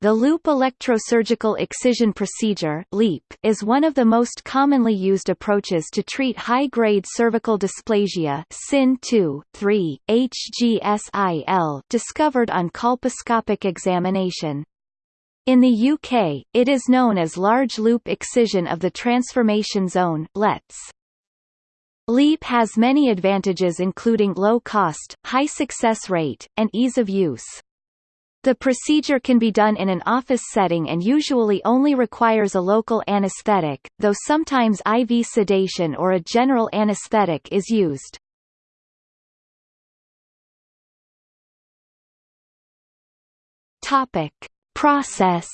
the loop electrosurgical excision procedure is one of the most commonly used approaches to treat high-grade cervical dysplasia (CIN 2, 3, HGSIL) discovered on colposcopic examination. In the UK, it is known as large loop excision of the transformation zone LETZ. LEEP has many advantages including low cost, high success rate, and ease of use. The procedure can be done in an office setting and usually only requires a local anesthetic, though sometimes IV sedation or a general anesthetic is used. Topic: Process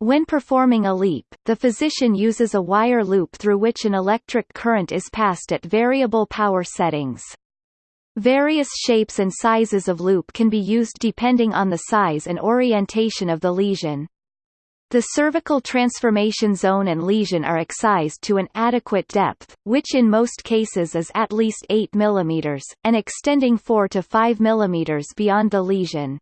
When performing a LEEP, the physician uses a wire loop through which an electric current is passed at variable power settings. Various shapes and sizes of loop can be used depending on the size and orientation of the lesion. The cervical transformation zone and lesion are excised to an adequate depth, which in most cases is at least 8 mm, and extending 4 to 5 mm beyond the lesion.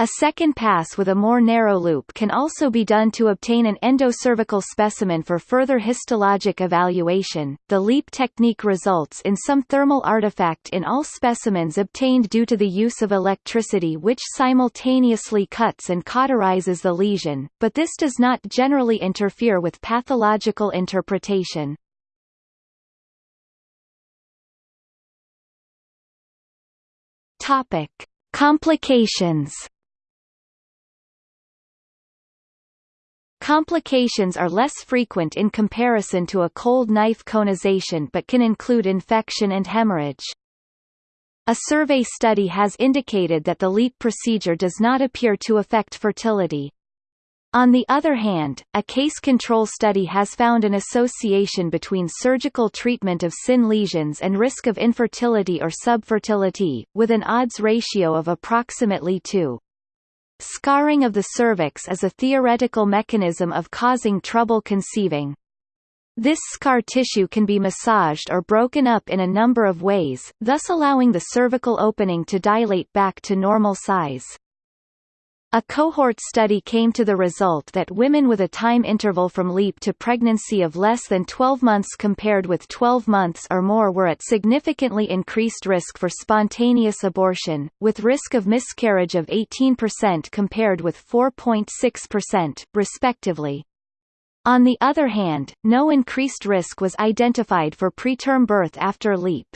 A second pass with a more narrow loop can also be done to obtain an endocervical specimen for further histologic evaluation. The LEEP technique results in some thermal artifact in all specimens obtained due to the use of electricity which simultaneously cuts and cauterizes the lesion, but this does not generally interfere with pathological interpretation. Topic: Complications Complications are less frequent in comparison to a cold knife conization but can include infection and hemorrhage. A survey study has indicated that the LEEP procedure does not appear to affect fertility. On the other hand, a case control study has found an association between surgical treatment of CIN lesions and risk of infertility or subfertility, with an odds ratio of approximately 2. Scarring of the cervix is a theoretical mechanism of causing trouble conceiving. This scar tissue can be massaged or broken up in a number of ways, thus allowing the cervical opening to dilate back to normal size. A cohort study came to the result that women with a time interval from LEEP to pregnancy of less than 12 months compared with 12 months or more were at significantly increased risk for spontaneous abortion, with risk of miscarriage of 18% compared with 4.6%, respectively. On the other hand, no increased risk was identified for preterm birth after LEEP.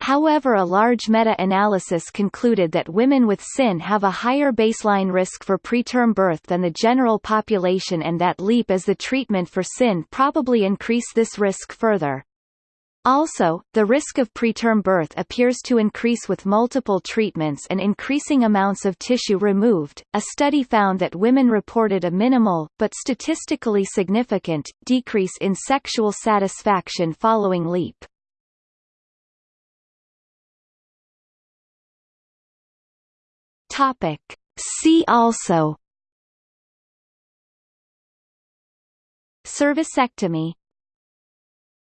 However a large meta-analysis concluded that women with CIN have a higher baseline risk for preterm birth than the general population and that LEEP as the treatment for CIN probably increase this risk further. Also, the risk of preterm birth appears to increase with multiple treatments and increasing amounts of tissue removed. A study found that women reported a minimal, but statistically significant, decrease in sexual satisfaction following LEEP. Topic. See also Cervicectomy